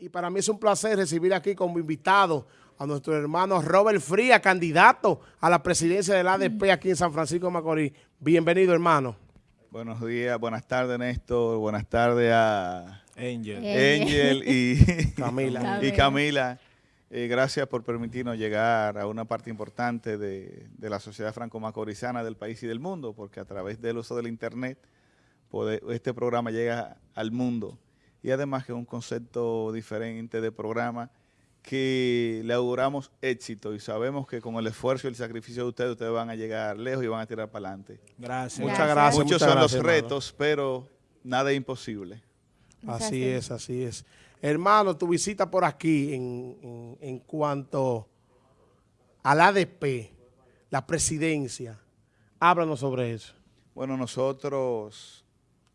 y para mí es un placer recibir aquí como invitado a nuestro hermano Robert Fría, candidato a la presidencia del ADP aquí en San Francisco de Macorís. Bienvenido, hermano. Buenos días, buenas tardes, Néstor. Buenas tardes a Angel, Angel y Camila. y Camila. Eh, gracias por permitirnos llegar a una parte importante de, la sociedad franco-macorizana del país y del mundo, porque a través del uso del Internet este programa llega al mundo y además que es un concepto diferente de programa que le auguramos éxito y sabemos que con el esfuerzo y el sacrificio de ustedes, ustedes van a llegar lejos y van a tirar para adelante. Gracias. Muchas gracias. Muchos son los retos, pero nada es imposible. Así es, así es. Hermano, tu visita por aquí en, en cuanto al ADP, la presidencia, háblanos sobre eso. Bueno, nosotros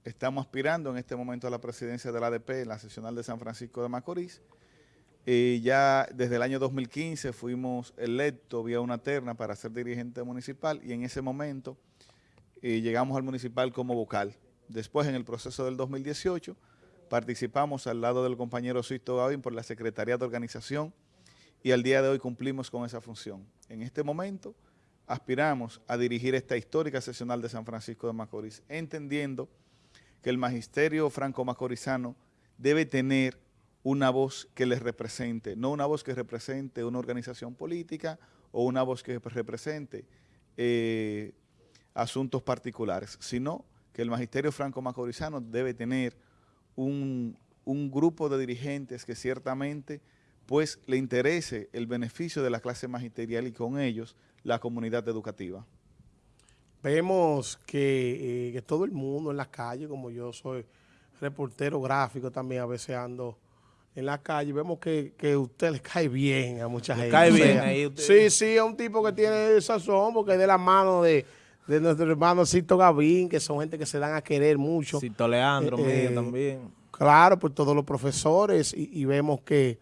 Estamos aspirando en este momento a la presidencia de la ADP en la seccional de San Francisco de Macorís. Y ya desde el año 2015 fuimos electos vía una terna para ser dirigente municipal y en ese momento eh, llegamos al municipal como vocal. Después, en el proceso del 2018, participamos al lado del compañero Sisto Gavín por la Secretaría de Organización y al día de hoy cumplimos con esa función. En este momento aspiramos a dirigir esta histórica seccional de San Francisco de Macorís, entendiendo que el magisterio franco-macorizano debe tener una voz que les represente, no una voz que represente una organización política o una voz que represente eh, asuntos particulares, sino que el magisterio franco-macorizano debe tener un, un, grupo de dirigentes que ciertamente pues le interese el beneficio de la clase magisterial y con ellos la comunidad educativa vemos eh, que, todo el mundo en la calle, como yo soy reportero gráfico también, a veces ando en la calle, vemos que, que usted le cae bien a mucha gente. cae bien ahí Sí, sí, es un tipo que tiene sazón, porque es de la mano de, nuestro hermano Cito Gavín, que son gente que se dan a querer mucho. Cito Leandro, eh, eh, también. Claro, por todos los profesores, y, y vemos que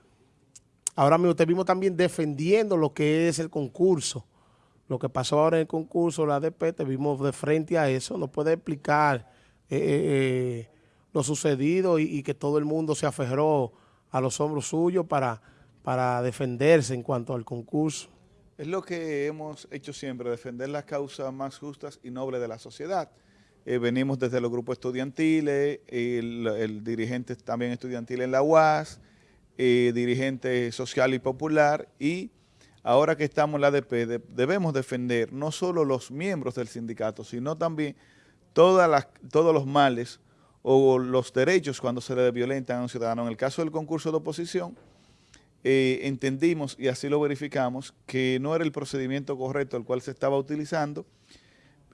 ahora mismo te vimos también defendiendo lo que es el concurso lo que pasó ahora en el concurso, la ADP, te vimos de frente a eso, ¿nos puede explicar eh, eh, eh, lo sucedido y, que todo el mundo se aferró a los hombros suyos para, para defenderse en cuanto al concurso. Es lo que hemos hecho siempre, defender las causas más justas y nobles de la sociedad. venimos desde los grupos estudiantiles, el, dirigente también estudiantil en la UAS, dirigente social y popular y ahora que estamos en la ADP, debemos defender no solo los miembros del sindicato, sino también todas todos los males o los derechos cuando se le violentan a un ciudadano. En el caso del concurso de oposición, eh, entendimos y así lo verificamos que no era el procedimiento correcto el cual se estaba utilizando,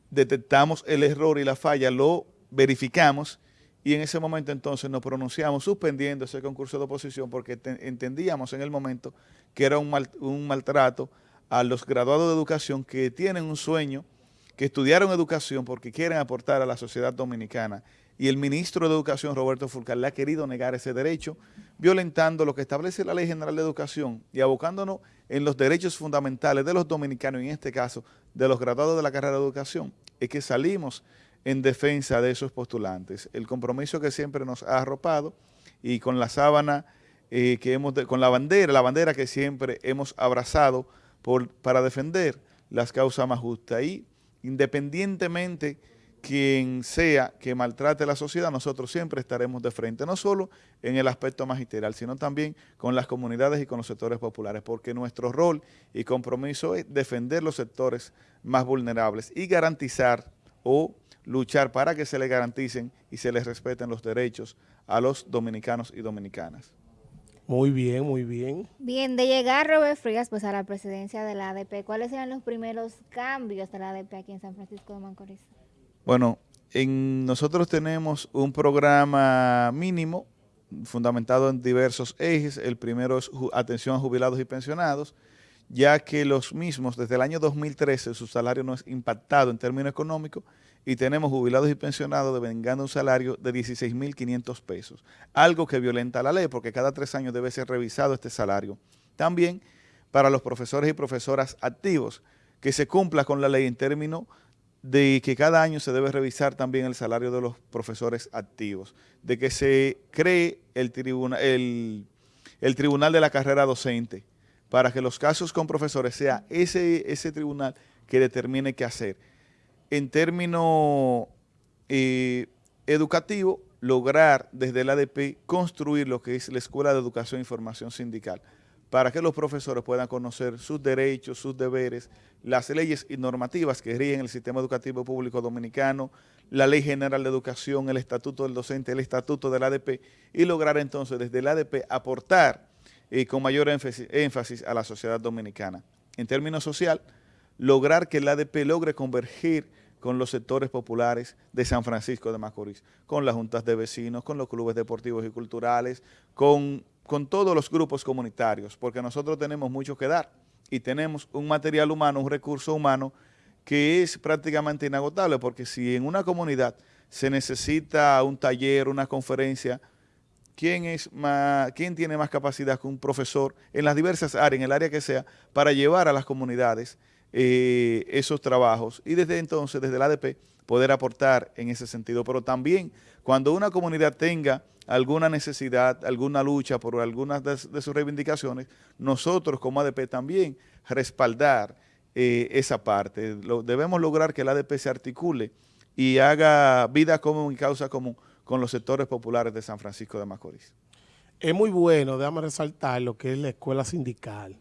detectamos el error y la falla, lo verificamos y en ese momento entonces nos pronunciamos suspendiendo ese concurso de oposición porque entendíamos en el momento que era un, un maltrato a los graduados de educación que tienen un sueño, que estudiaron educación porque quieren aportar a la sociedad dominicana. Y el ministro de Educación, Roberto Fulcar, le ha querido negar ese derecho, violentando lo que establece la Ley General de Educación y abocándonos en los derechos fundamentales de los dominicanos, en este caso de los graduados de la carrera de educación, es que salimos en defensa de esos postulantes. El compromiso que siempre nos ha arropado y con la sábana eh, que hemos, con la bandera, la bandera que siempre hemos abrazado para defender las causas más justas. Y independientemente quien sea que maltrate la sociedad, nosotros siempre estaremos de frente, no solo en el aspecto magisterial, sino también con las comunidades y con los sectores populares, porque nuestro rol y compromiso es defender los sectores más vulnerables y garantizar o luchar para que se le garanticen y se les respeten los derechos a los dominicanos y dominicanas. Muy bien, muy bien. Bien, de llegar Robert Frías pues a la presidencia de la ADP, ¿cuáles serán los primeros cambios de la ADP aquí en San Francisco de Macorís? Bueno, en, nosotros tenemos un programa mínimo fundamentado en diversos ejes. El primero es atención a jubilados y pensionados, ya que los mismos desde el año 2013 su salario no es impactado en términos económicos y tenemos jubilados y pensionados devengando un salario de 16.500 pesos, algo que violenta la ley porque cada tres años debe ser revisado este salario. También para los profesores y profesoras activos, que se cumpla con la ley en términos de que cada año se debe revisar también el salario de los profesores activos, de que se cree el, el tribunal de la carrera docente, para que los casos con profesores sea ese, ese tribunal que determine qué hacer. En términos eh, educativos, lograr desde el ADP construir lo que es la Escuela de Educación e Información Sindical, para que los profesores puedan conocer sus derechos, sus deberes, las leyes y normativas que rigen el sistema educativo público dominicano, la Ley General de Educación, el Estatuto del Docente, el Estatuto del ADP, y lograr entonces desde el ADP aportar eh, con mayor énfasis, énfasis a la sociedad dominicana. En términos social, lograr que el ADP logre convergir con los sectores populares de San Francisco de Macorís, con las juntas de vecinos, con los clubes deportivos y culturales, con con todos los grupos comunitarios, porque nosotros tenemos mucho que dar y tenemos un material humano, un recurso humano que es prácticamente inagotable, porque si en una comunidad se necesita un taller, una conferencia, ¿quién, es quién tiene más capacidad que un profesor en las diversas áreas, en el área que sea, para llevar a las comunidades eh, esos trabajos? Y desde entonces, desde el ADP, poder aportar en ese sentido. Pero también, cuando una comunidad tenga alguna necesidad, alguna lucha por algunas de, sus reivindicaciones, nosotros como ADP también respaldar eh, esa parte. debemos lograr que el ADP se articule y haga vida común y causa común con los sectores populares de San Francisco de Macorís. Es muy bueno, déjame resaltar lo que es la escuela sindical,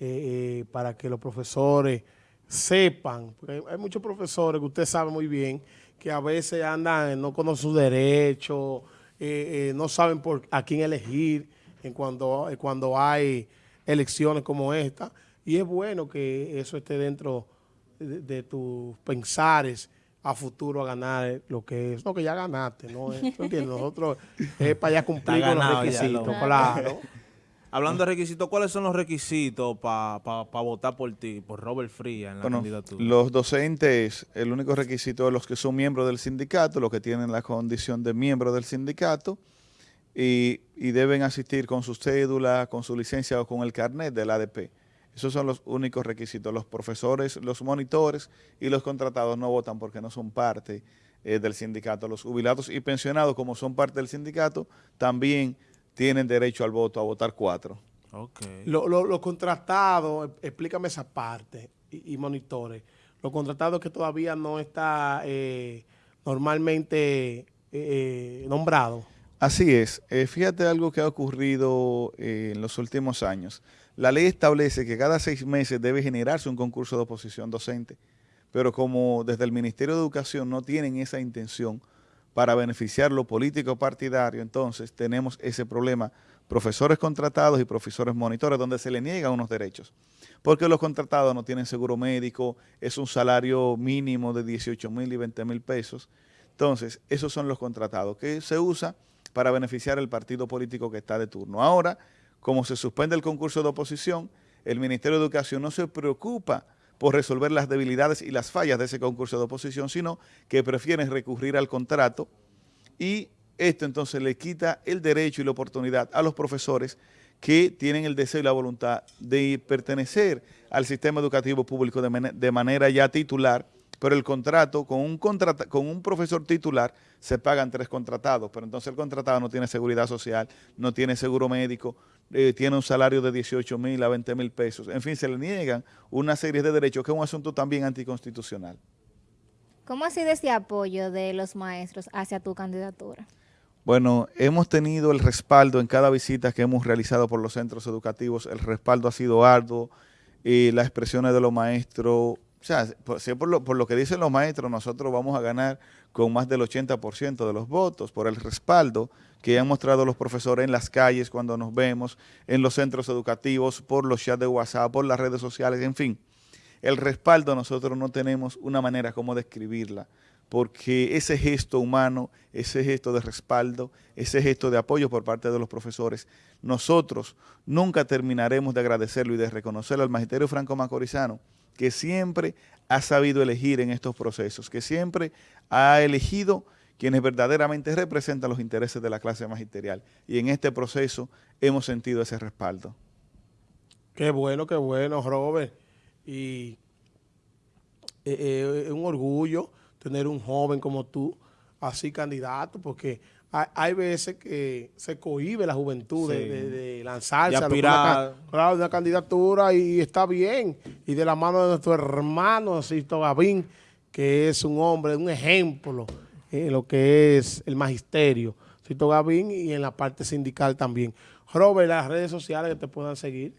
eh, eh, para que los profesores sepan, porque hay muchos profesores que usted sabe muy bien, que a veces andan, no conocen sus derechos, eh, eh, no saben por a quién elegir en cuando, eh, cuando hay elecciones como esta. Y es bueno que eso esté dentro de, tus pensares a futuro a ganar lo que es. No, que ya ganaste, ¿no? entiendes? Nosotros es para allá cumplir con los requisitos, claro. Hablando de requisitos, ¿cuáles son los requisitos para votar por ti, por Robert Fría en la candidatura? Los docentes, el único requisito es los que son miembros del sindicato, los que tienen la condición de miembro del sindicato, y, deben asistir con su cédula, con su licencia o con el carnet del ADP. Esos son los únicos requisitos. Los profesores, los monitores y los contratados no votan porque no son parte eh, del sindicato. Los jubilados y pensionados, como son parte del sindicato, también tienen derecho al voto, a votar cuatro. Okay. Los contratados, explícame esa parte, y, monitores, los contratados que todavía no está eh, normalmente eh, eh, nombrado. Así es. fíjate algo que ha ocurrido en los últimos años. La ley establece que cada seis meses debe generarse un concurso de oposición docente, pero como desde el Ministerio de Educación no tienen esa intención, para beneficiar lo político partidario, entonces tenemos ese problema, profesores contratados y profesores monitores, donde se le niegan unos derechos. Porque los contratados no tienen seguro médico, es un salario mínimo de 18 mil y 20 mil pesos. Entonces, esos son los contratados, que se usa para beneficiar el partido político que está de turno. Ahora, como se suspende el concurso de oposición, el Ministerio de Educación no se preocupa por resolver las debilidades y las fallas de ese concurso de oposición, sino que prefieren recurrir al contrato. Y esto entonces le quita el derecho y la oportunidad a los profesores que tienen el deseo y la voluntad de pertenecer al sistema educativo público de, manera ya titular, pero el contrato, con un, con un profesor titular, se pagan tres contratados, pero entonces el contratado no tiene seguridad social, no tiene seguro médico, eh, tiene un salario de 18 mil a 20 mil pesos. En fin, se le niegan una serie de derechos que es un asunto también anticonstitucional. ¿Cómo ha sido ese apoyo de los maestros hacia tu candidatura? Bueno, hemos tenido el respaldo en cada visita que hemos realizado por los centros educativos. El respaldo ha sido arduo y las expresiones de los maestros o sea, por, lo, por lo que dicen los maestros, nosotros vamos a ganar con más del 80% de los votos por el respaldo que han mostrado los profesores en las calles cuando nos vemos, en los centros educativos, por los chats de WhatsApp, por las redes sociales, en fin. El respaldo nosotros no tenemos una manera como describirla, porque ese gesto humano, ese gesto de respaldo, ese gesto de apoyo por parte de los profesores, nosotros nunca terminaremos de agradecerlo y de reconocerlo al Magisterio Franco Macorizano, que siempre ha sabido elegir en estos procesos, que siempre ha elegido quienes verdaderamente representan los intereses de la clase magisterial. Y en este proceso hemos sentido ese respaldo. Qué bueno, qué bueno, Robert. Y eh, eh, es un orgullo tener un joven como tú así candidato, porque hay, veces que se cohibe la juventud de, lanzarse a una, una candidatura y está bien. Y de la mano de nuestro hermano Sisto Gavín, que es un hombre, un ejemplo en lo que es el magisterio. Sisto Gavín y en la parte sindical también. Robert, las redes sociales que te puedan seguir.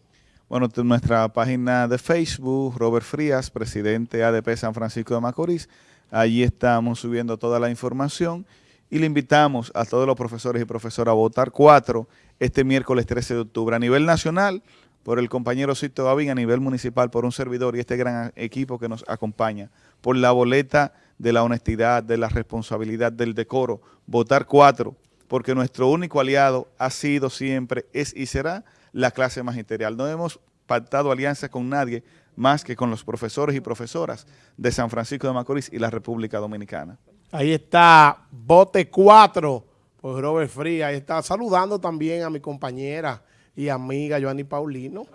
Bueno, nuestra página de Facebook, Robert Frías, presidente ADP San Francisco de Macorís. Allí estamos subiendo toda la información y le invitamos a todos los profesores y profesoras a votar cuatro este miércoles 13 de octubre. A nivel nacional, por el compañero Cito Gavín, a nivel municipal, por un servidor y este gran equipo que nos acompaña, por la boleta de la honestidad, de la responsabilidad, del decoro, votar cuatro, porque nuestro único aliado ha sido siempre, es y será la clase magisterial. No hemos pactado alianza con nadie más que con los profesores y profesoras de San Francisco de Macorís y la República Dominicana. Ahí está Bote 4 por Robert Fría. Ahí está saludando también a mi compañera y amiga Joanny Paulino,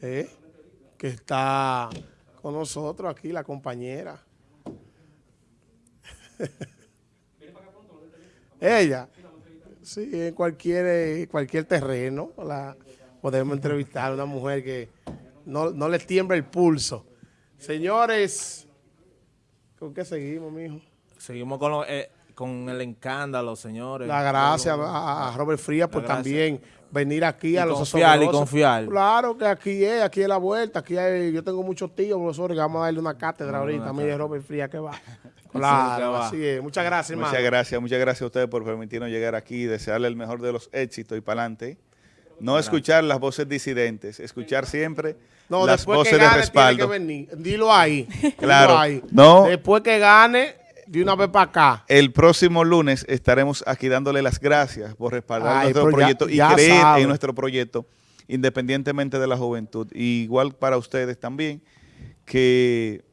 eh, que está con nosotros aquí, la compañera. Ella, sí, en cualquier, cualquier terreno podemos entrevistar a una mujer que no, no le tiembla el pulso. Señores, ¿con qué seguimos, mijo? Seguimos con, eh, con el escándalo, señores. La gracias a, Robert Frías por también venir aquí a los confiar y confiar. Claro que aquí es, aquí es la vuelta, aquí hay, yo tengo muchos tíos, profesores, que vamos a darle una cátedra ahorita. Mire, Robert Frías que va. Claro, así es. Muchas gracias, hermano. Muchas gracias, muchas gracias a ustedes por permitirnos llegar aquí y desearle el mejor de los éxitos y para adelante. No escuchar las voces disidentes, escuchar siempre las voces de respaldo. Dilo ahí. Claro. ahí. No. Después que gane, de una vez para acá. El próximo lunes estaremos aquí dándole las gracias por respaldar nuestro proyecto y creer en nuestro proyecto, independientemente de la juventud. igual para ustedes también, que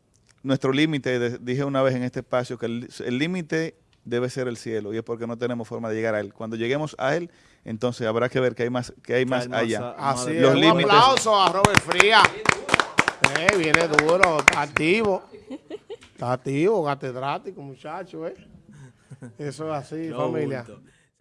nuestro límite, dije una vez en este espacio, que el límite debe ser el cielo y es porque no tenemos forma de llegar a él. Cuando lleguemos a él, entonces habrá que ver que hay más, que hay más allá. Así Los Un aplauso a Robert Fría. Eh, viene duro, activo. Está activo, catedrático, muchacho, ¿eh? Eso es así, familia.